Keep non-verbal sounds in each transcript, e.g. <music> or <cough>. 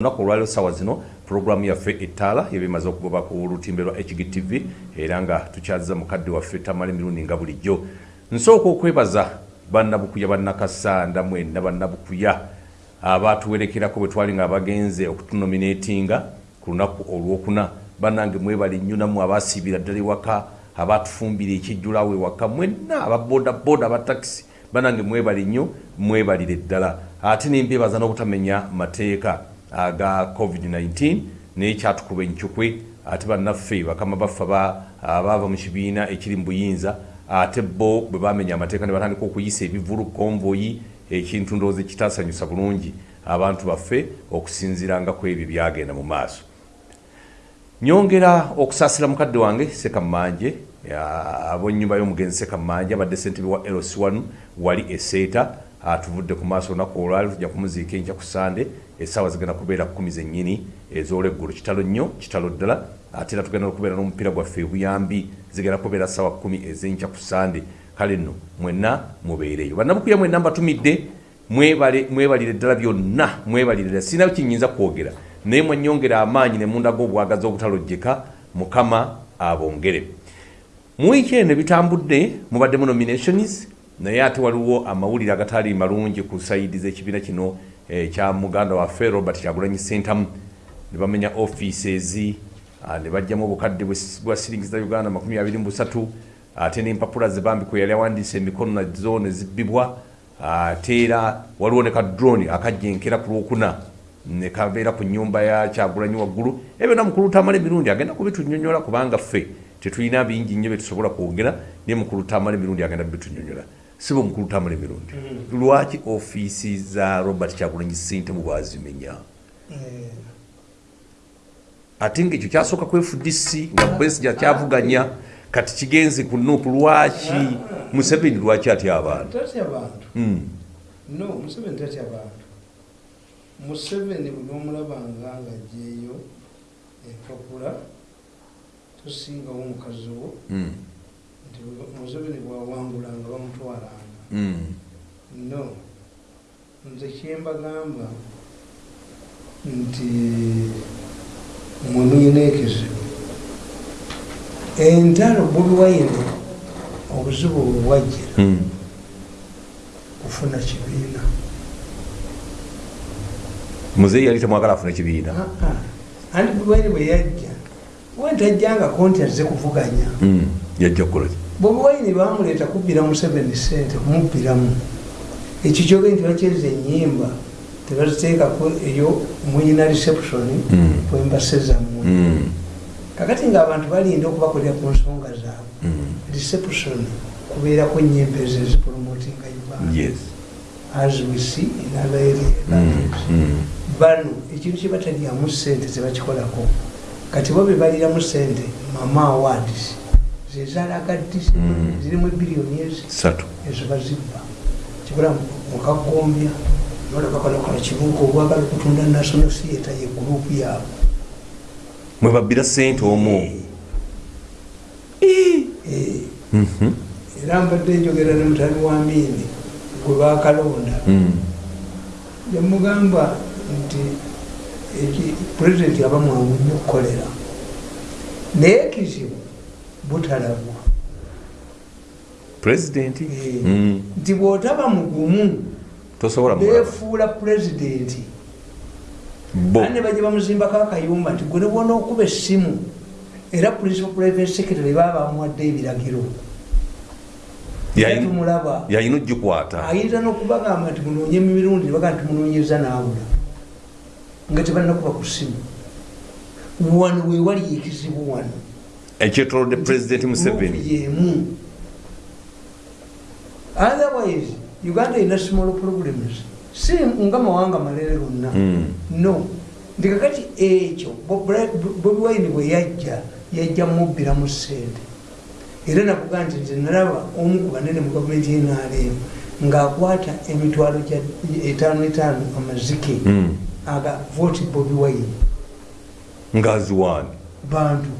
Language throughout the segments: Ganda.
olunaku olwaliro sawa zino puroguramu yaffe ettaala yebemaze okugoba ku lutimbe lwa hgtv era nga tukyaziza mukadde waffe tamala emirundi nga bulijjo. Nsooka okwebaza bannabukuya bannakasanda mwenna bannabukuya abatuwerekerako bwe twali nga abagenze okutunominatinga ku lunaku olwokuna. Bannange mwebali nnyo nammwe abasiibira ddala ewaka abatufumbira ekijjulawo ewaka mwenna ababodaboda abatakisi bannange mwebali nnyo mwebalire ddala. Ate nembebaza n'obutamenya mateeka aga covid-19 naye kyatukuba enkyukwe ate bannaffe bakama baffe abaava mu kibiina ekiri mu buyinza ate bo bwe bamenya amateeka ne batandika okuyisa ebivulu konvoyi ekintu ndowooza ekitasanyusa bulungi abantu baffe okusinziranga ku ebyo byagenda mu maaso. Nyongera okusaasira mukadde wange sekamanje abonyumba y'omugenzi sekamanje abadde sentebe wa ls1 wali eseeta atuvudde ku maaso olunaku olwali tujja kumuziika enkya ku sande essaawa zigenda kubeera kumi zennyini ez'olweggulu kitalo nnyo kitalo ddala ate era tugenda okubeera n'omupiira gwaffe ebuyambi zigenda kubeera ssaawa kumi ez'enkya ku sande. Kale nno mwenna mubeereyo. Bannabukuya mwenna mbatumidde mwebalire ddala byonna mwebalire ddala. Sirina kinyinza kwogera. Naye mwenyongera amaanyi ne mundaga obwagazi obutalojjeka mukama abongere. Mu wiiki eno ebitambudde mubaddemu nominations naye ate waliwo amawulire agatali malungi ku saidi z'ekibiina kino ekya muganda waffe robert kyagulanyi sentamu ne bamenya offices ne bajjamu obukadde bwa siringi za uganda 23 ate n'empapula zebambiko yali awandiisa emikono nazo ne zibbibwa ate era waliwo ne kadroni akajjenkera ku lwokuna ne kabeera ku nyumba ya kyagulanyi waggulu. Ebyo namukulu tamala emirundi agenda kubitunyonyola kubanga ffe tetulina bingi nnyo byetusobola kwogera naye mukulu tamala emirundi agenda bitunyonyola sibo mukulu tamala emirundi lwaki ofiisi za robert kyagulanyi sentemu bwazimenya? Ate ngaekyo kyasooka ku fdc nga besija kyavuganya kati kigenze ku nuupu lwaki museveni lwaki atya abantu? Bantu no museveni tatya bantu museveni buli omulabanga nga jeeyo empapula tosingawo omukazi wo nti museveni bwawangulanga bamutwalanga no. Nze kyembagamba nti mwe muyina ekizibu entalo bulwaire obuzibu bwebwajjira kufuna kibiina muzeeyi yali temwagala afuna ekibiina anti bulwaire bwe yajja wentajjangako nti azze kuvuganya yajja kukolaki bobulwaire bamuleeta kubbira mu 7 sente kumubbiramu. Ekyo kyoge nti bakyeza enyimba tebaziteekako eyo muyina reception kwembasezammwe kakati nga abantu balinda okubakolera ku nsonga zaabwe reception kubeerako enyimba ezo ezipromotinga uganda as we see in other areas. Bano ekintu kyebatalyamu sente tebakikolako. Kati bo bebaliramu sente mama awards zezalagaddi zirimu ebiliyoni ezi ezo bazibba kibula mukagombya nolabakolakola kibuuka obwagala okutunda national theatre ye gurupu yaabwe mwebabbira sente omwo era mbadde njogera ne mutani wa miini gwe bakalonda. Yamugamba nti pulezidenti aba mwangu nnyo okukolera naye ekizibu butalabwa pulezidenti nti bw'otaba mugumu befuula pulezidenti ane bajja bamuzimbako akayumba nti gwe nebwona okuba essimu era principal private secretary baba bamuwadde ebiragiro. Tumulaba. yayina ogikwata. Ayinza n'okubagamba nti munoonye emirundi nebaga nti munoonyeza naabula nga tebalinakuba ku ssimu. Wano wewali ekizibu wano ekyetolodde pulezidenti museveni. Yemu otherwise uganda erina small problems. Si nga mawanga malere gonna no. Nti kakati ekyo bobi wine bwe yajja yajja mubbira mu sente era nakuga nti nze nalaba omu ku banene mu gavumenti yenrm ng'akwata emitwalo etaano etaano amazike aga voti bobi wine. Ngaaziwaani bantu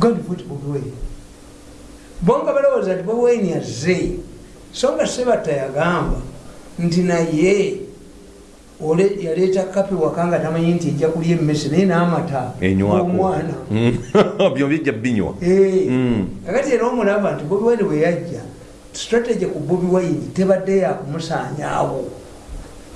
gandi voti bobi wine. Bonga balowooza nti bobi wine azze so nga sebatta yagamba nti naye ole yaleeta kapi waka nga tamanyi nti ejja kulya emmese naye n'amata omwana Mm. <laughs> byo bijja binywa Mm. kakati era omulaba nti bobi wine bwe yajja strategy ku bobi wine tebadde yakumusaanyaawo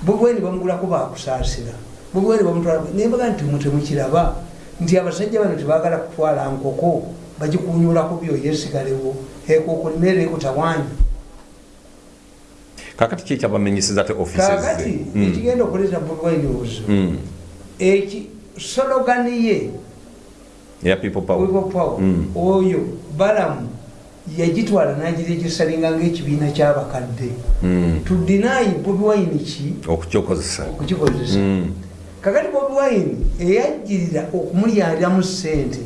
bobi wine bamugulako bakusaasira bobi wine bamutwala nembaga nti mu temukiraba nti abasajja bano tebagala kutwala nkoko bagikunyulako byoyo esigalewo ekoko mmere ekutawanya kakati ki ekyabamenyeseza te kakati offices ekigenda okuleeta bobi wine obuzibu Mm. eki sologani ye eya people power. People power. Mm. oyo balamu yagitwala nagiregisalinga ngaekibiina kyabakadde. Tudinayi bobi wine ki? Okukyokozesa okukikozesa. Mm. Kakati bobi wine eyajjirira okumulyaliramu sente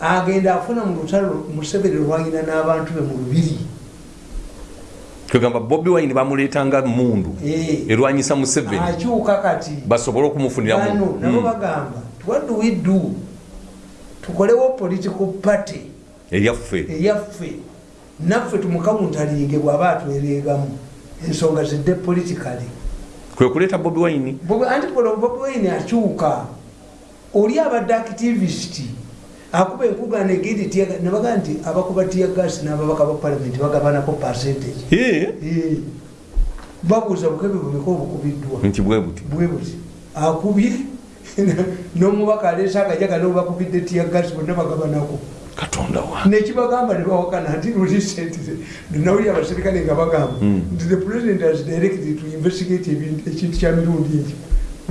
agenda afuna mu lutalo musevere lwalina n'abantu be mu lubiri. Kwegamba bobi wine bamuleetanga mundu Eh, erwanyisa museveni akyuka kati. Basobole okumufuniramu bano nabo Mm. bagamba what do we do? Tukolewo political party. Eryaffe eyaffe. Naffe tumukawuntalinge bw'aba atwereegamu ensonga zidde politikale kwe kuleeta bobi wine. Anti bobi wine akyuka. Oli abadde activist akuba enkugana egindi tiyaga nebaga nti abakuba tiyagasi n'ababaka ba palamenti bagabanako percentage. Babuuza bukebi bumeka obukubiddwa. Nti bwe buti? Bwe buti. Akubye <laughs> n'omubaka aleese akajaga nobakubidde tiyagasi bonna bagabanako katonda wa? Nekibagamba nebawakana nti lulisentire nawuli abaserikale nga bagamba Mm. nti the president has directed to investigate ekintu kya mirundi ekyo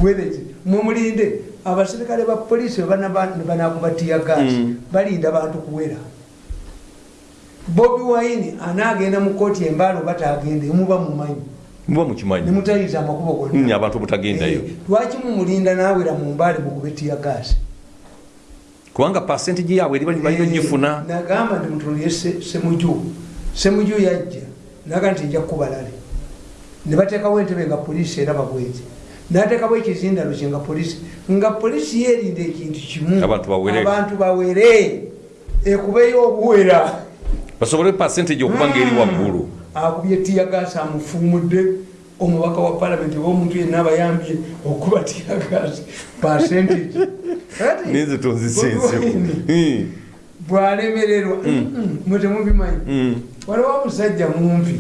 wethe mumulinde abaserikale ba polisi banakuba tiyagas Mm. balinda bantu kuwera. Bobi wine anagenda mu kooti embaalo batagende muba mumanyi muba mukimanyi nemutayiza amakubo gonna. Abantu obutagendayo Eh, lwaki mumulinda nawera mu mbaale mukube tiyagasi kubanga pasentegi yaabwe eri bali balina gifuna nagamba nti mutulie semuju semuju yajja. Naga nti nja kubalale nebatekawo entebe nga polisi era babwezi natekawo ekizindalo kye nga polisi nga polisi yerinda ekintu kimu. Abantu bawere. ekubeyo obuwera. Basobole pasentegi okuba ngaeri waggulu. Akubye tiyagasi amufuumudde omubaka wa palamenti oba omuntu yenna abayambye okuba tiyagasi percentage. Kati, ninze tonzisenseku Bobi Wine bwalemererwa mwe temubimanyi. Waliwo omusajja mumpi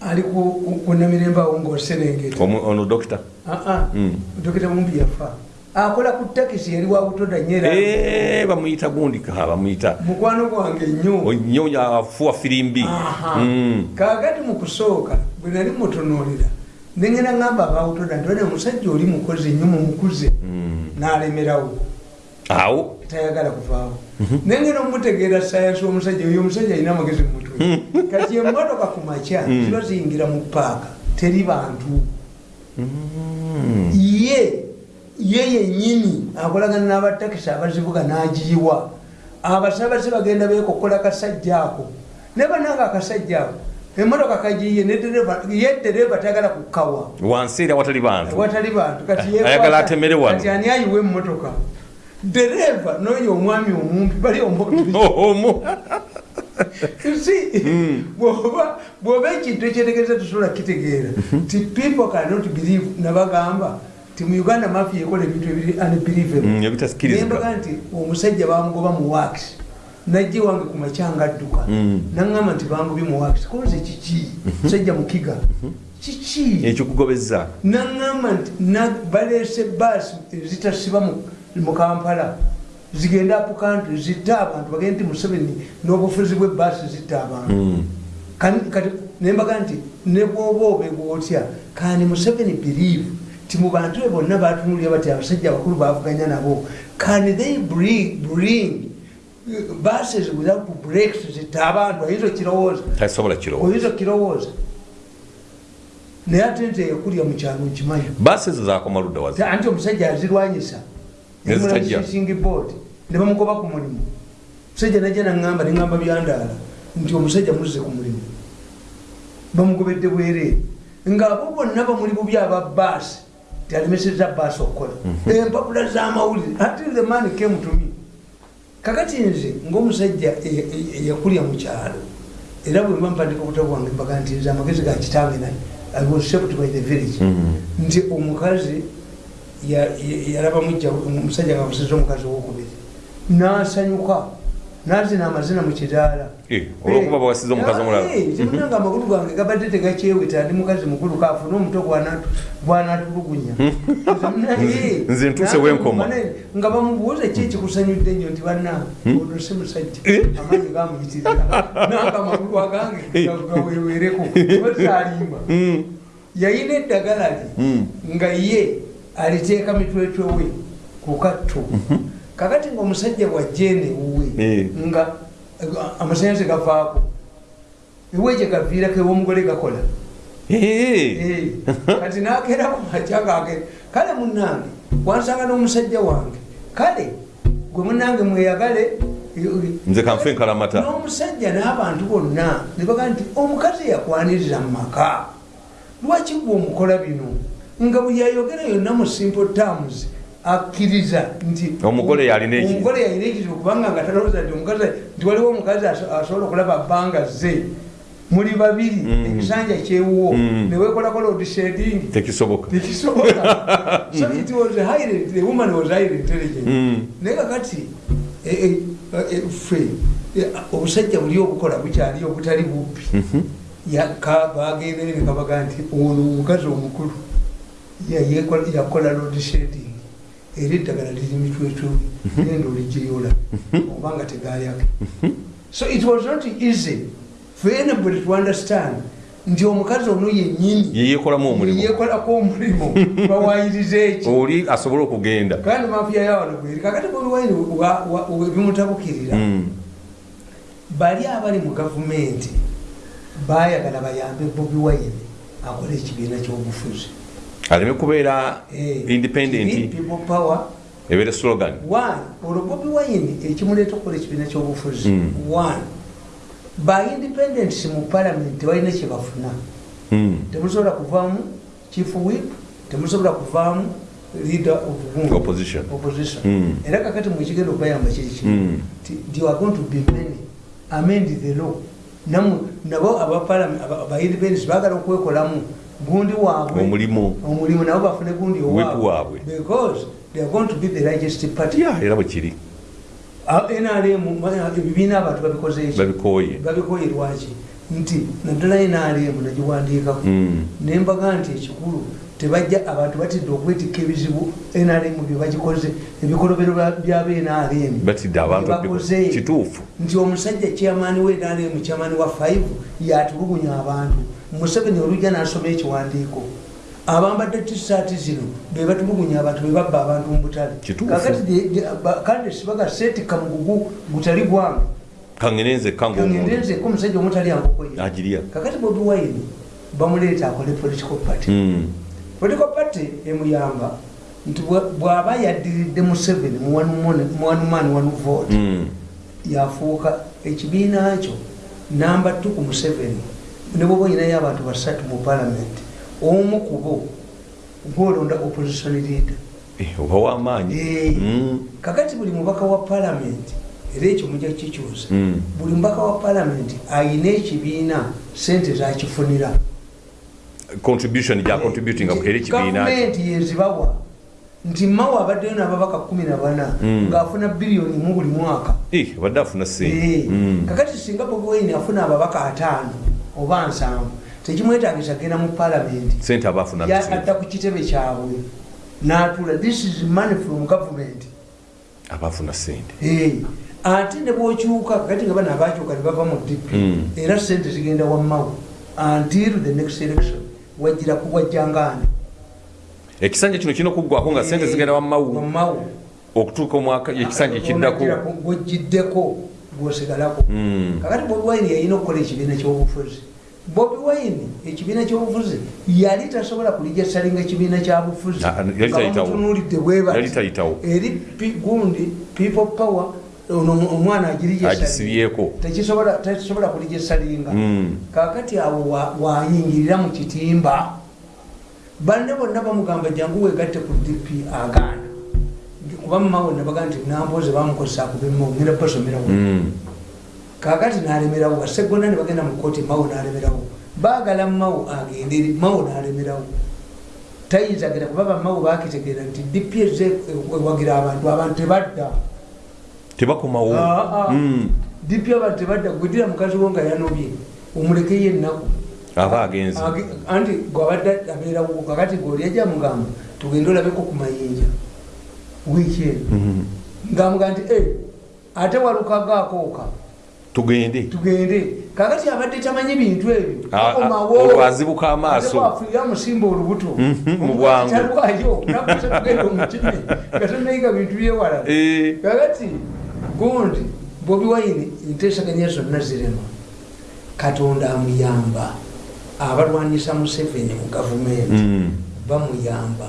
ali ku- ku- ku namirembawo ngaoserengeta ono dokita. Aa Mm. dokita mumpi yafa akola ku takisi yali wabutoda nyera Eh, bamuyita gundi ka bamuyita. Mukwano gwange nnyo. Nyo afuwa firimbi. Mm. kakati mu kusooka bwe nali mutunuulira nengenda ngamba abawutoda nti one omusajja oli mukozi nnyo mumukuze. Mm. n'alemerawo. Awo? Tayagala kuvaawo. Nengenda omutegeera sayansi omusajja oyo omusajja alina amagezi mumutwe kati emotoka ku makya Mm. ziba ziyingira mu paaka teri bantu. Mm. ye ye yenyini akolagana n'abatakisi abazivuga n'agiyiwa. Abasabasi bagenda bekokola kasajja ako. Ne bananga akasajja ako emotoka kagiye ye dereva tayagala kukawa wansi era watali bantu. Watali bantu. Kati yekwata- Ayagala atemere wano. kati ani ayiwa emotoka dereva noyo omwami omumpi bali <laughs> omu. Si bwoba bwoba ekintu ekyetegereza tusobola kitegeera ti people cannot believe nabagamba ti mu uganda mafia ekola ebintu ebiri unbelievable. Mm, nti omusajja bamugoba mu wax najje wange ku makyanga adduka Mm. naŋŋamba nti bangobye mu wax koze kiki? Musajja mukiga. Kiki? Ekikugobeza naŋŋamba nti baleese baasi ezitasiba mu- kampala zigenda apu kantri zitte abantu bagende nti museveni n'obufuzi bw'ebbaasi zitte abantu. Mm. Nembaga nti ne bwoba obegwa otya kani museveni believe ti mu bantu be bonna batunulira bati abasajja abakulu bavuganya nabo. Can they bring, bring buses without breaks abantu oyinza okirowooza? Oyinza okirowooza? Naye ate nti eyakulya mu kyalo nkimanyi baasi ezo zakoma ludda wazi anti omusajja azirwanyisa. Singi board. Ne bamugoba ku mulimu. Musajja najja naŋŋamba neŋŋamba byandaala nti omusajja muzze ku mulimu. Bamugobedde bwereere. Ng'abo bonna bamuli bubi aba baasi tialemeseza baasi okukola empapula z'amawulire until the man came to me kakati nze ng'omusajja e- e- eyakulya mu kyalo era bwe mba mpandika obutabo bwange mbaga nti nze amagezi ga kitange naye i was shaped by the village. Nti omukazi ya- ya- yalaba mujja omusajja nga musiza omukazi owokubiri. Nasanyuka nazina amazina mu kiraala Eh, olwokuba bawasiza omukazi omulala. temunanga amagulu gange gabadde tegakyeweta ndi mukazi mukulu kafuna omuto gwanatulugunya Eh, Nze ntuuse wenkoma. nga bamubuuza ki ekikusanyudde nnyo nti banna ono si musajja. Eh? amaanyi gamuyitirira nanga amagulu agange Eh. gawewereko bazalimba yayina eddagala lye nga ye aliteeka mitwetwe we ku katto kakati ngaomusajja bwajjeene wuwe Eh. nga amasanyalaze gavaako ewe gye gaviirako ew'omugole gakola Eh. Eh, kati nakeerako macyagake kale munange wansanga n'omusajja wange kale gwe munange mweyagale nze kanfe enkalamata n'omusajja n'abantu bonna ne bagaa nti omukazi yakwaniriza mu maka lwaki gwe omukola bino nga bwe yayogera yonna mu simple terms akkiriza nti Omugole yalina omugole yalina ekizibu kubanga nga talowooza nti omukazi nti waliwo omukazi aso- asobola okulaba bbanga ze. Muli babiri Mm. ekisanja kyewuwo. Mm. newekolako loadsheding tekisoboka. Tekisoboka. <laughs> So it was highly the woman was highly intelligent. Mm. naye kakati eh, eh, eh, ffe obusajja buli obukola bukyali obutali bubbi. Yaka- bagendere nekabaga nti ono omukazi omukulu yakola loadsheding era eddagala liri mitwetwe genda olijeyola obanga tegayake so it was not easy. For anybody to understand nti omukazi ono yennyini yeyekolamu omulimu. yekolako omulimu <laughs> bawayiriza eki oli asobole okugenda. Kandi mafiya yawano bweri kakati bobiwaini bimutabukirira Mm. bali abali mu gavumenti bayagala bayambe bobi wine akole ekibiina kyobufuzi aleme kubeera Eh, independent kiri people power ebeere slogan olwo bobi wine ekimuleeta okukola ekibiina kyobufuzi Mm. one ba independents mu parliament tebalina kyebafuna Mm. temusobola kuvaamu chief whip temusobola kuvaamu leader of? Opposition. opposition Mm. era kakati mwekigenda okubayamba kiki Mm. Ti- you are going to be many amend the law nabo abaindependence bagala okwekolamu gundi waabwe omulimu. omulimu nabo bafune gundi waabwe. because they are going to be the largest party. Ya era bwe kiri. Ah, nrm ebibiina abantu babikoze eki babikooye. Babikoye lwaki nti naddala nrm nagiwandiikako. Mm. nembaga nti ekikulu tebajja abantu batidde okwetikka ebizibu nrm byebagikoze ebikolobero byaba nrm batidde abantu Bakoze. kituufu. Nti omusajja kyamaani we nrm kyamaani wa 5 yatulugunya abantu museveni olujja nasoma ekiwandiiko abambadde tisaati zino bebatulugunya abantu bebabba abantu mu butale. Kituufu. kakati de- de- ba- kandi sibaga seetikka mugugu gutali gwange. Kangenenze kanga omuntu. Kangendenzeko omusajja omutali ankokoye agirya kakati bobi wine bamuleeta akole political party. Mm. political party emuyamba nti bwa- bw'aba yaddiridde museveni mu one man- mu one man one vote Mm. yafuuka ekibiina kyo. Namba tu ku museveni ne bwoba oyinayo abantu basatu mu palamenti omu kubo gwolonda opposition leader Eh, oba w'amaanyi Eh. Mm. kakati buli mubaka wa palamenti era ekyo mujja kukikyusa Mm. buli mubaka wa palamenti ayina ekibiina sente zakifunira contribution gya contributing era ekibiina kye gavumenti yezibawa nti mawe abaddeyo n'ababaka kumi na bana Mm. ng'afuna biliyoni mu buli mwaka Eh, abadde afuna Eh, sente kakati singa bobi wine afuna ababaka ataano oba nsanvu. Tekimwetagisa genda mu palamenti adda ku kitebe kyabwe. N'atuula this is money from government. Aba afuna sente ate ne bwokyuka kakati nga bana abakyuka ne bava mu dp Mm. era sente zigenda wammawe until the next election wajjira kuwajjangaani ekisanja kino kirina okuggwako nga sente zigenda wammawe okutuuka omwaka ekisanja ekiddako gwejiddeko gwosigalako Mm. kakati bobi wine yalina okukola ekibiina kyobufuzi bobi wine ekibiina kyobufuzi yali tasobola kulijja salinga ekibiina kyabufuzi yali tayitawo. bamutunuulidde bwe bati. Yali tayitawo. eri gundi people power omwana agirija agisibyeko tekisobola tekisobola kulijja salinga Mm. kakati awo wa- wayingirira mu kitimba banne bonna bamugamba jangu wegatte ku dp agaana kuba mumawe nabaga nti namboze bamukozesa kubima ogenda basomerawo Mm. kakati nalemerawo basegona ne bagenda mu kooti mawe nalemerawo baagala mawu agendere mawu nalemerawo tayinza genda kuba bamawu bakitegeera nti dp eze ewagira abantu abantu tebadda. Tebakomawo Ah, ah. Mm. dp abantu tebadda gwedira mukazi wo nga yanobye omulekeyo ennaku. Aba agenzi Age- anti gwabadde abeerawo kakati goliajja mugamba tugende olabeko ku mayinja wiiki eno. Mhm. ngamuga nti "Eh, ate walukagaakooka tugende. Tugende. Kakati abadde tamanyi bintu ebyo Ah, ah, Bakomawo. olwo azibuka amaaso. Ate bwafiira musimba olubuto. Mhm, mu bwangu. talwayo nakuza kugenda omukime. Nga tonayiga bintu byewala Eh, kakati gundi bobi wine enteesaganya zonna zirema. Katonda amuyamba. Abalwanyisa museveni mu gavumenti. Mm. bamuyamba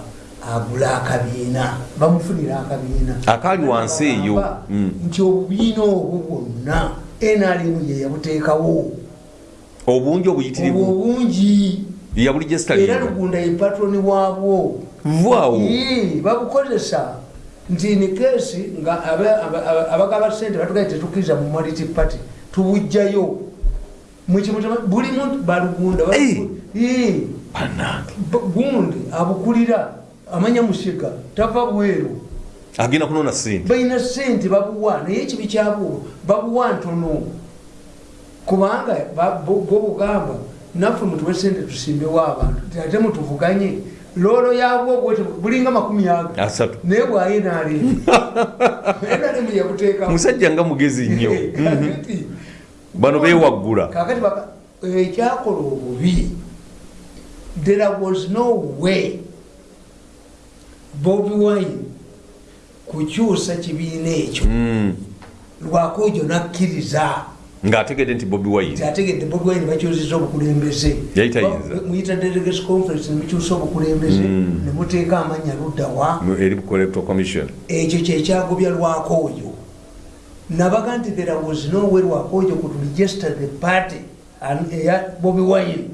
agula akabiina bamufunira akabiina. Akaali wansi eyo. Mm. nti obubiina obwo bwonna nrm ye yabuteekawo. Obungi obuyitirivu. Obungi. Era lugunda ye patroni waabwo. Vaawo. Babukozesa. Nti ni keesi nga aba- aba- aba- abagaba sente batugaye tetukkiriza mu maliti party tubujjayo mukimutema buli muntu balugunda gundi abukulira amanya musiga tava bweru. Agenda kunona sente balina sente babuwa naye ekibi kyabwo babuwa ntono. Kubanga bo bugamba naffe mutuwe sente tusimbewo abantu ate mutuvuganye loolo yabwo bwete bulinga makumi aga. Naye bwaye nalemu <laughs> yabuteekamu. Musajja nga mugezi nnyo. <laughs> Mhm. Bano bewaggula kakati ekyakola obubi. There was no way bobi wine kukyusa kibiina ekyo. Mm. lwakojo nakkiriza. Ng'ategedde nti bobi wine. Nti ategedde bobi wine bakyusiza obukulembeze. Muyita delegates conference nemukyusa obukulembeze. Mm. nemuteeka amannya luddawa eri electoral commission. Ekyo kyekyagobya lwakojo nabaga nti there was no way lwakojo could register the party and- eya bobi wine.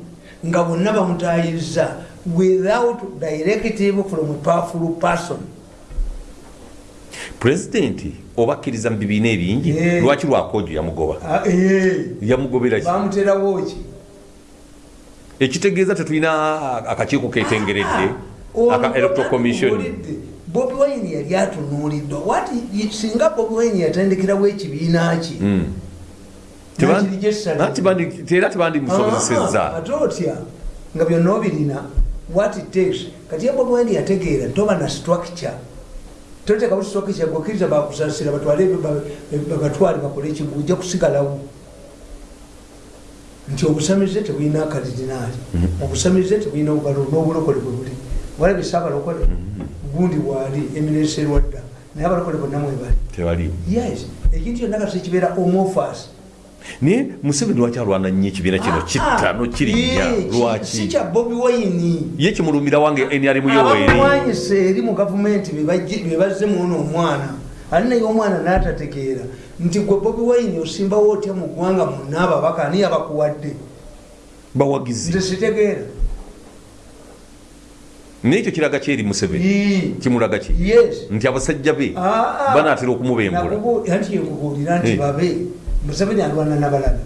Nga bonna bamutayiriza without directive from a powerful person. Pulezidenti oba akkiriza mu bibiina ebingi Eh. lwaki lwakojo yamugoba? Ah, eh, yamugobera ki? Bamuterawo ki ekitegeeza tetulina akakiiko ketengeredde aka electoral commission. bobi wine yali atunuuliddwa wati singa bobi wine yatendekerawo ekibiina. Ah, tebandi- era tebandimusobozesezza ate otya? Nga byonna obirina what it takes. Kati ya bobi wine yategeera toba na structure. Toteekawo structure gokiriza bakusasira batwale ba- babatwale bakole ekigu ojja kusigalawo. Nti obusamize tebulina kalidinaali obusamize tebulina obugalo n'obulokole bwe buli. Walabe saabalokole gundi bwali eminesi erwadda naye abalokole bonna mwebali yes. Ekintu kyonna kati kibeera omofas naye museveni lwaki alwana nnyo ekibiina kino? Kittano kirinnya si lwaki? kya bobi wine? Ye kimulumira wange nrm yoweeri abamwanyisa eri. Mu gavumenti bebazzemu ono omwana. Ali naye omwana n'atategeera. Nti gwe bobi wine osimbawo otya mu ggwanga munna ababaka? Ani abakuwadde bawagizi. Nze sitegeera. Naye ekyo kiraga kyeri museveni? Kimulaga ki? Nti abasajja be Ah, ah. banaatera okumubembula. Anti yenkubuulira nti babe museveni alwana nabalala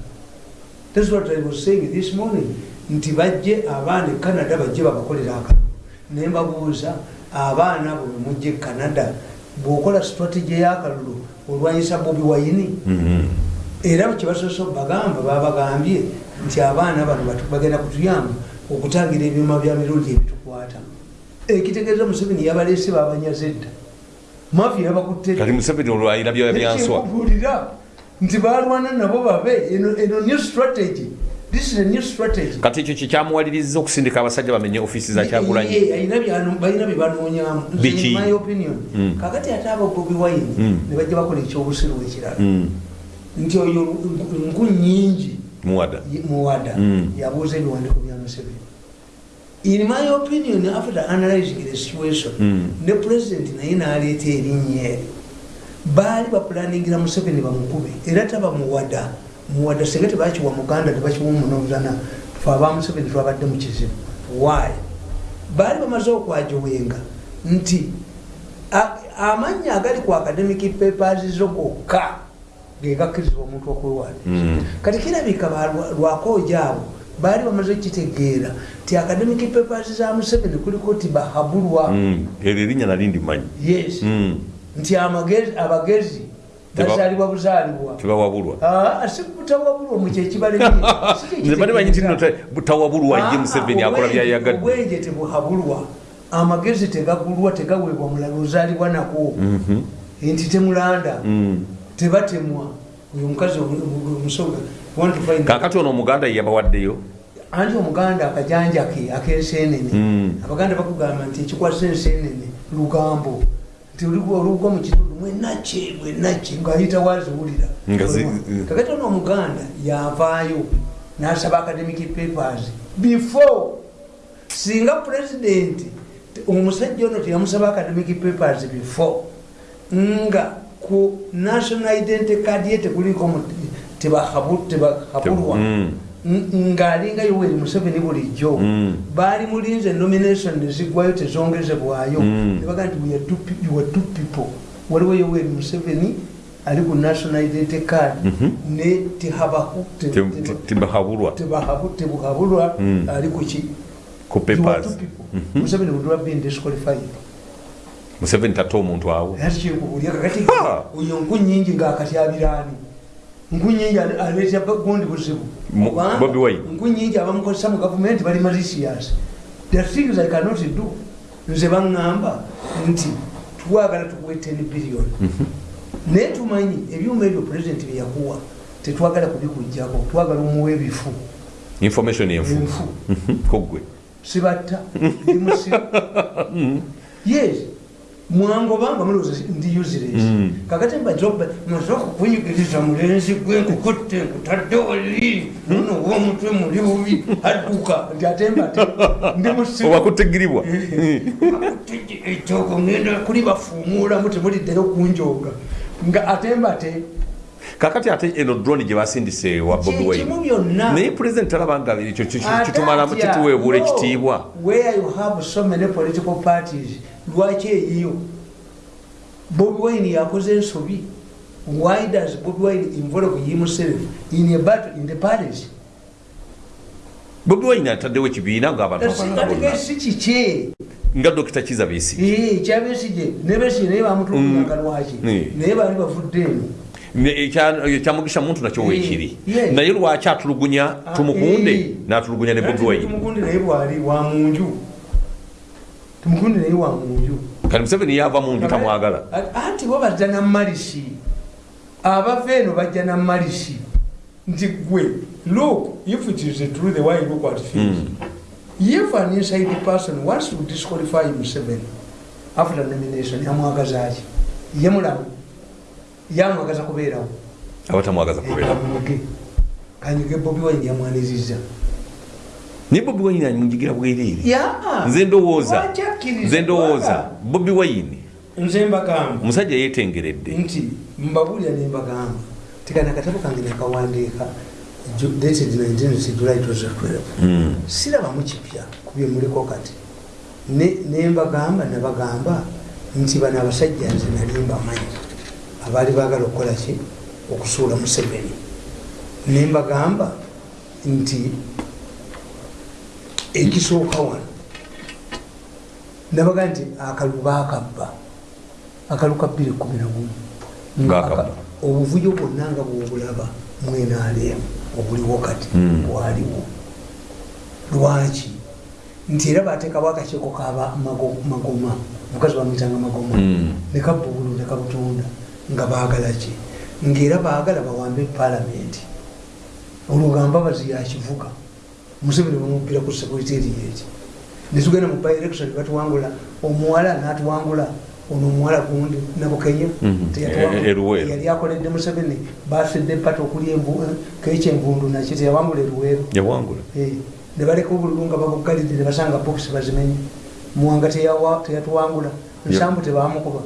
That's what I was saying this morning. Nti bajje abaana e canada bajje babakolera akalulu naye mbabuuza abaana bwe mujja e canada bw'okola strategy y'akalulu olwanyisa bobi wayini Mhm. era kyebasoose bagamba babagambye nti abaana bano bagenda kutuyamba okutangira ebyuma bya mirundi ebitukwata. Ekitegeeza museveni yabaleese babanyaze dda mafi yabakutte kati museveni olwayira byoya byanswa nti balwana nabo babe eno new strategy. This is a new strategy. Kati ekyo kyekyamuwaliriza okusindika abasajja bamenye ofisi za kyagulanyi? balina bye banoonyamu. Nze, Biki? in my opinion Mm. kakati ate aba bobi wine Mm. ne bajja bakola ekyobusiru ekirala. Mm. nti oyo nku nyingi muwada. Yabuuza ebiwandiiko bya museveni. In my opinion after analyzing the situation. Ne president naye naleeta erinnya eri baali bapulaningira museveni bamukube era taba muwada singa tebakiwa muganda tebakiwa omunozana fe aba museveni twabadde mu kizibu. Why? Baali bamaze okwajowenga nti a- amannya agali ku academic papers zo gokka gegakkirizibwa omuntu okwewaana Mm. kati kirabika lwakoja abo baali bamaze kitegeera ti academic papers za museveni kuliko ti bahabulwa Mm, eryo erinnya nali ndimanyi. Yes. Mm, nti abagezi bazaalibwa buzaalibwa. tebawabulwa Ah, si butawabulwa mu kyekibalemye nze <laughs> bali banyi te- butawabulwa ye museveni akola byayagadde obwenje tebuhabulwa. Amagezi tegagulwa tegaweebwa mulala ozaalibwa nako. Mhm, nti temulanda. Mm. tebatemwa. Oyo omukazi omusoga kakati ono omuganda ye yabawaddeyo anti omuganda akajanja ke ak'ensenene Mm. abaganda bakugamba nti ekikwasa ensenene lugambo nti olugwa mu kitundu mwenaki mwenaki ngaayita waziwulira kakati ono omuganda yavaayo n'asaba academic papers. Before singa pulezidenti omusajja ono teyamusaba academic papers before nga ku national identity card ye tekuliko tebahabulwa ng'alinga yoweri museveni bulijjo Mm. baali mulinze nomination nezigwayo tezongezebwayo Mm. nebaga nti we two people waliwo yoweri museveni ali ku national identity card Mhm. ne tebuhabulwa Mm. ali ku ki ku You are papers two people. museveni would have been disqualified museveni tatta omuntu awo ati kyekubulya kakati Ha! oyo nku nyingi ng'akatyabiraani nku nyingi ale- aleetya gundi buzibu. Nku nyingi abamukozesa mu gavumenti bali malicious the things i cannot do. Nze baŋŋamba nti twagala tukuwe 10 billion. Naye tumanyi ebyuma ebyo pulezidenti byeyakuwa tetwagala kubikugjako twagala omuwa ebifu. Information enfu. Mhm, kogwe sibatta. Ndimusi <laughs> yes mwangobanga mulowooza ndi useless. Mm. kakati mbajoba masoka kunyigiriza mulenzi gwe nkukutte nkutadde oli. Muno womutwe muli bubi. Adduka nti ate mbate ndi musiku owakutegiribwa ekyoko ngenda kuli bafuumuulamu temuliddeyo kunjoga nga ate mbate kakati ate eno drone gye basindise wa bobi wine. naye pulezidenti talaba nga ekyo kitumalamu kituweebuula ekitiibwa. lwaki eyiyo? Bobi wine yakoze ensobi. Why does bobi wine involve himself in a battle in the parties bobi wine ataddewo ekibiina katigasi kiki nga dokita kiza bisi kyabesije nebesije naye bamutuluanga lwaki? Mm. naye baali bavudde eno ekyamugisha muntu nakyo Eh, weekiri naye lwaki atulugunya Ah, tumukunde eh. n'atulugunya ne bobi wine tumugundi naye bwali wa munju. Tumugundi naye wa munju. Kati museveni yava mu nju tamwagala. anti bo bajja na malisi abava eno bajja na malisi nti gwe look if it is true the way look at things. If an inside person wants to disqualify Museveni after nomination yamwagaza ki? Ye mulamu yamwagaza kubeerawo. Abatamwagaza kubeera kanyige kanyige bobi wine yamwaniriza naye bobi wine amunjigira bwereere? Ya. nze ndowooza. Nze ndowooza. Bobi wine. Nze mbagamba. Omusajja yeetengeredde. Nti mbabulira nembagamba tikana akatabo kange nakawandiika dated 19 July 2012 Mm. sirabamu kipya kubye muliko kati. Ne- nembagamba nabagamba nti bano abasajja nze nali mbamanyi abaali baagala okukola ki? Okusuula museveni. Nembagamba nti ekisooka wano nabaga nti akalu baakabba akalu ka 211 Baakabba. obuvuyo bwonna nga bwobulaba mwenaalemu obuliwo kati Mm. bwaliwo. Lwaki? Nti era bateekawo akakiiko kaba mago- magoma omukazi bamwitanga magoma. Mm. nekabubulu nekabutunda nga baagala ki? Ngaera baagala bawambe palamenti olugamba bazi yakivuga museveni bamubira ku secretariat netugenda mu by-election batuwangula omuwala natuwangula ono omuwala gundi nabukenya Mhm. E- e- yali akoledde museveni bafedde pata okuli kekyenvundu naki teyawangula eruweero Eh, ne baleka obululu nga babugalidde ne basanga bokisi bazimenye. Muwanga teyatuwangula nsambu tebamukuba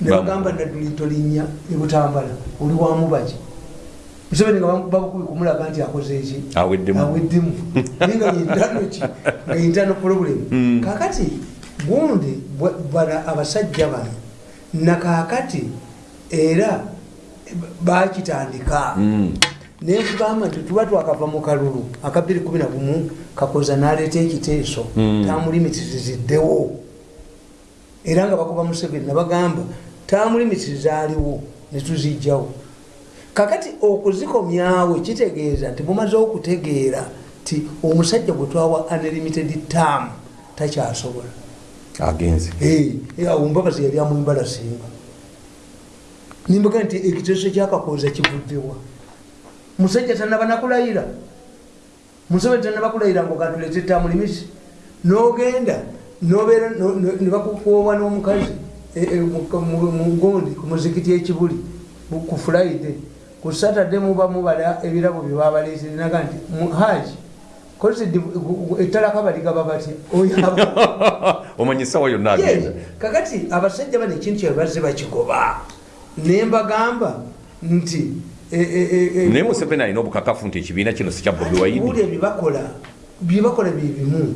ne Bamu- bagamba nadduli tolinnya ebutambala oli wamubaki museveni nga babukubi kumulaga nti akoze eki aweddemu <laughs> naye nga yintano ki? Nga yintano problem. Mm. kakati gundi bana abasajja bano nakakati era bakitandika. Mm. nenkugamba nti tuba twakava mu kalulu aka 211 kakoza naleeta ekiteeso Mm. tamulimitiziziddewo. Era nga bakuba museveni nabagamba tamulimiti zaaliwo netuzijjawo kakati okuzikomyawo kitegeeza nti mumaze okutegeera ti omusajja gwe twawa unlimited term takyasobola. Agenze. Awo mbabazi yali amwimbalasinga nimbaga nti ekiteeso kyakakoza kivuddewa. Musajja tanaba nakulayira. Museveni tanaba kulayira ngaokatulete tamulimisi. Nogenda nobeera no- no- nebakukoobwa n'omukazi mu- mu- mugondi ku muzikiti ekibuli ku fulaide ku satade muba mubala ebirabo byebabaleetere naga nti haji ettalaka baligaba batya? Oyaba <laughs> omanyi esawa yonna agenda. Kakati abasajja bano ekintu kyebazze bakigoba nembagamba nti e- e- e- e- naye museveni alina obukakafu nti ekibiina kino si kya bobi Owulira byebakola byebakola bye bimu.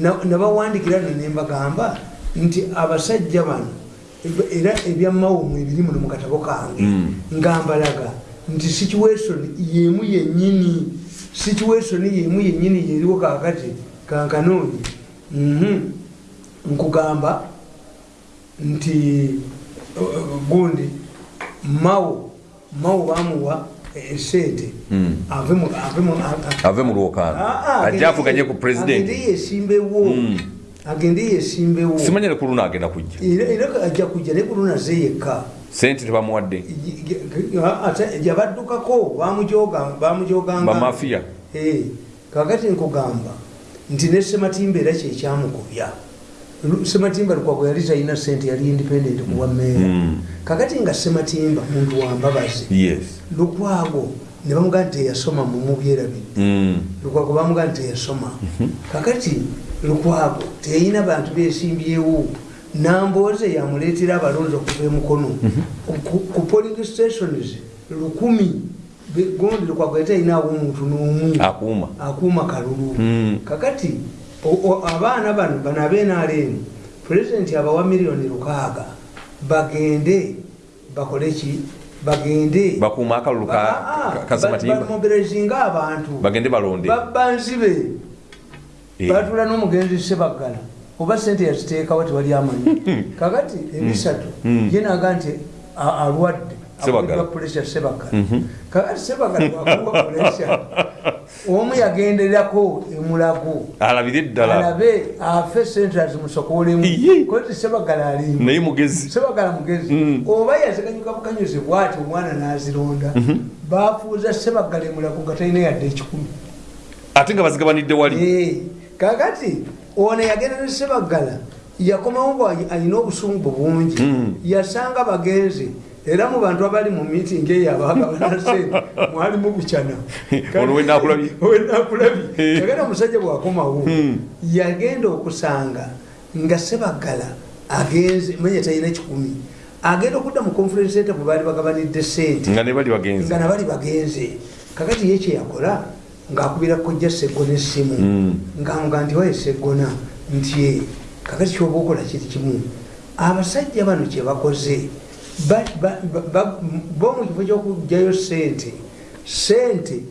Na- nabawandikira ne nembagamba nti abasajja bano era ebyamawumu ebiri muno mu katabo kange Mm. ngambalaga nti situation yemu yenyini situation yemu yenyini yeriwo kakati kankanoonye Mhm. nkugamba nti gundi mawo mawo bamuwa esente Mm. ave mu- lwokaano agende- avuganye ku pulezidenti yesimbewo Mm. Agende yesimbewo simanyire ku luno agenda kujja. Era ajja kujja naye kulunaze yekka. Sente tebamuwadde. Ate yabaddukako bamujoga- bamujoganga bamafiya Eh, kakati nkugamba nti ne sematimba era kyekyamukubya sematimba lukwago yali talina sente yali independent kuwa meeya Mm. kakati nga sematimba muntu wambabazi yes. Lukwago ne bamugaa nti teyasoma mumubyerabidde Mm. lukwago bamugaa nti teyasoma kakati lukwago teyina bantu besimbyewo namboze yamuleetera abalonzi okuva emukono Ku- ku polling stations lukumi gondi lukwago yateyinawo omuntu n'omu. Akuuma. Kalulu. Mm. kakati abaana bano bano abenaalemu pulezidenti abawa miliyoni lukaaga bagende bakole ki bagende. Bakuuma akalulu ka- ka- kasematimba bamobilizinga abantu. Bagende balonde. Babba nzibe Eh. batula n'omugenzi sebaggala oba sente yaziteekawo tewali amanyi. Kakati ebisatu Mm. ye naga nti alwadde Sebaggala Mhm. kakati sebaggala wakuwa pulesa omu yagenderako emulago. Alabire ddala. Alabe afe sente azimusokolemu Iye. koti sebaggala alimu. Naye mugezi. Sebagala mugezi. Mm. oba yaziganyuka bukanyuzi bwati omwana nazironda bafuuza sebagala emulago nga talina yadde ekikumi. Ate nga bazigabanidde wali. Kakati ono yagenda ne sebagala yakomawo nga alina obusungu bungi Mm. yasanga bagenzi era mu bantu abali mu miitingi eyo abagabana <laughs> sente. Mwalimu bukyana Ono we naakulabye. wenakulabye kagenda omusajja bwakomawo Mm. yagenda okusanga nga sebagala agenze manya talina kikumi agenda okudda mu conference center bwe baali bagabanidde sente. Nga ne bali bagenzi nga nabali bagenze. Kakati ye kyeyakola ngaakubira kojja seggona essimu. Mm. ngamuga nti waye seggona nti "Eh, kakati kyoba okola kiri kimu abasajja bano kyebakoze ba- ba- ba- ba- bo mu kifo kyokugjayo sente sente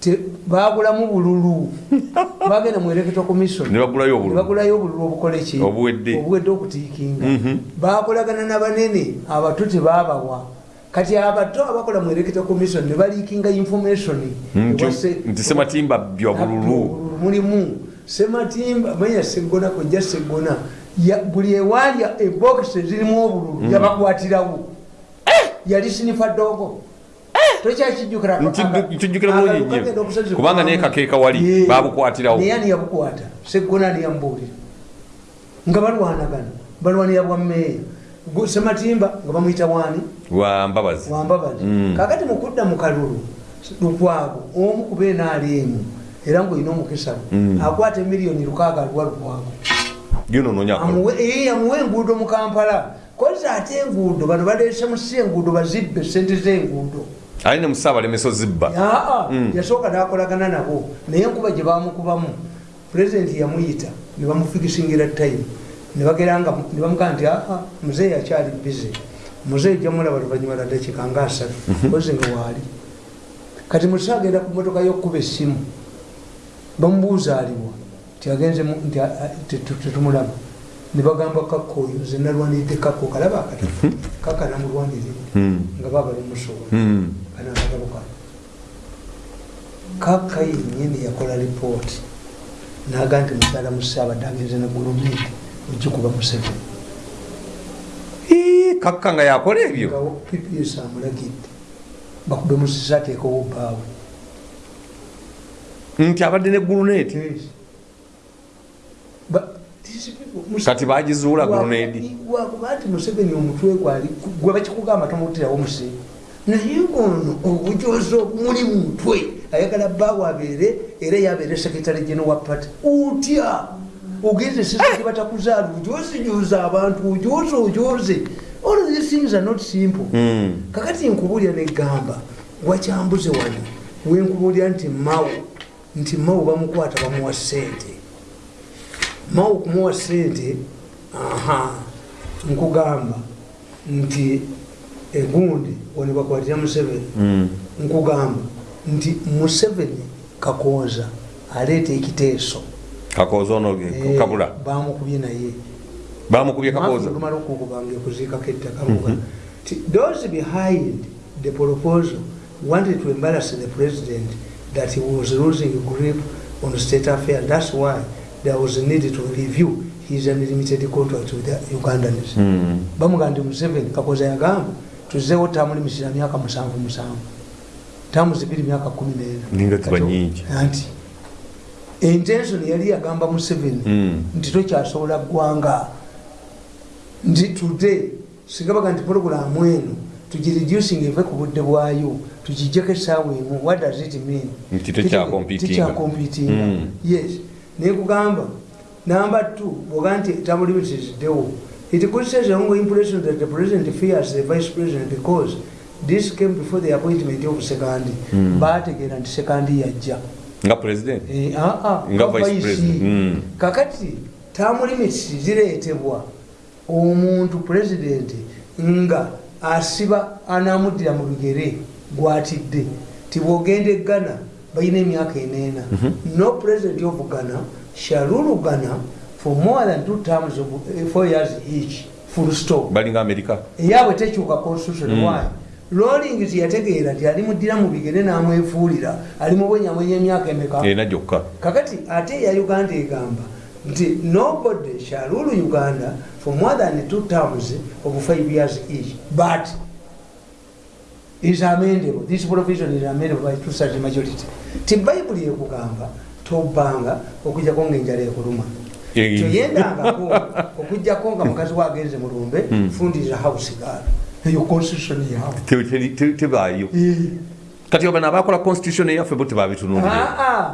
te- bagulamu bululu. <laughs> Bagenda mu electoral commission ne bagulayo obululu. Bagulayo obululu obukole ki? Obuwedde. okutiikinga. Mhm. bakolagana nabanene abato tebabawa kati abato abakola electoral commission ne baliikinga information. Nti- sematimba bya bululu. mulimu. Sematimba manya segona kojja segona buli ewalya ebokisi zirimu obululu yabakwatirawo. Yali sinifa dogo tokyakijjukira bulungi. Kubanga naye kakeeka wali, babukwatirawo. naye ani yabukwata segona niyamubuulira nga balwanagana. Balwanira bwa meeya Gu- sematimba nga bamuyita wani. Wa mbabazi. Wambabazi Mm. kakati mukudda mu kalulu lukwago omu ku beenaaliemu era ngaolina omukisa gwe Mm. akwata emiliyoni lukaaga aluwa lukwago Amuwe- eh, enguudo mu kampala. Koza ate enguudo bano baleese musi enguudo bazibbe sente z'enguudo. Ali ne musaabalemesa zibba aa Mm. yasooka nakolagana nabo naye enkuba gye bamukubamu pulezidenti yamuyita ne bamufikisingira time. Ne bamugaa nti aa muzeeyi akyali bize muzeeyi jamulaba luvanyuma lwa dakiika nga asatu kozi nga waali. Kati musa agenda ku motoka yokuba essimu bamubuuza aliwa tiagenze nti tetumulaba nebagamba kakka oyo zenalwanidde kakka okalaba akati kakka namulwanirire Mm. nga baba bamusobola. Mm. kana akagabo kano kakka yennyini yakola lipooti naga nti mukyala musaabadde agenze ne gulumenti ogikuba museveni. Kakka nga yakola ebyo? Pps amulagidde. Bakube musisa ateekewo baawe nti abadde ne guluneeti Ba- these people- Musa- kati bagizuula guluneedi wakuba nti museveni omutwe gwali gwe bakikugamba tomutirawo muse naye ono obujozi obumuli mutwe. Ayagala bbaawe abeere era yabeere sekretary general wa party. Otya ogenze sisaki batakuzaala ojozijoza abantu ojoze ojoze all these things are not simple. Mm. kakati nkubulya negamba wakyambuze wano wenkubulya nti mawu nti mawu bamukwata bamuwa sente mawu kumuwa sente aha nkugamba nti egundi wano bakwatira museveni. Mm. nkugamba nti museveni kakooza aleeta ekiteeso. Kakooza ono Eh, kabula? bamukubye naye. Bamukubye kakooza tumala okukubanga okuziikako ettaka Ti- those behind the proposal wanted to embarrass the president that he was losing grip on state affairs. That's why there was a need to review his unlimited contract with the ugandans Mm. bamugamba nti museveni kakoza yagamba tuzeewo tamu limisira myaka musanvu musanvu tamu zibiri myaka kumi Ninga nena ziba nyingi. anti intention yali yagamba museveni Mm. nti tokyasobola ggwanga nti today singa baga nti pologulamu eno tugireducing eve ku budde bwayo tugijjeko essaawa emu what does it mean Nti tekyakompitinga. tekyakompitinga Mm. yes nekugamba number two bwoga nti term limits ziddewo it say the wrong impression that the president fears the vice president because this came before the appointment of sekandi Mm. bategeera nti sekandi yajja nga president Eh, ah, ah, Nga vice president. Mm. kakati term limits zireetebwa omuntu president nga asiba anamuddira mu bigere gwatidde tibwogenda eggana balina emyaka eneena. No president of ghana shall rule ghana for more than two terms of eh, four years each full stop. Balinga amerika. Eyaabwe tekyuka constitution. Mm. why? Rolling tiyategeera nti alimuddira mu bigere n'amwefuulira. Alimubwenyamwenya emyaka emeka? Ena gyokka. Kakati ate ya uganda egamba nti nobody shall rule uganda for more than two terms of five years each. But is amendable this provision is amendable by two such majority. Ti bayibuli ekugamba tobbanga okujjako ngaenjala ekuluma. Kyoyendangako okujjako nga mukazi wagenze mulumbe Mm. fundiriza house gal eyo constitution yawe Te- te- te- tebaayo kati obana abakola constitution eyaffe bo tebabitunulire Ah, ah.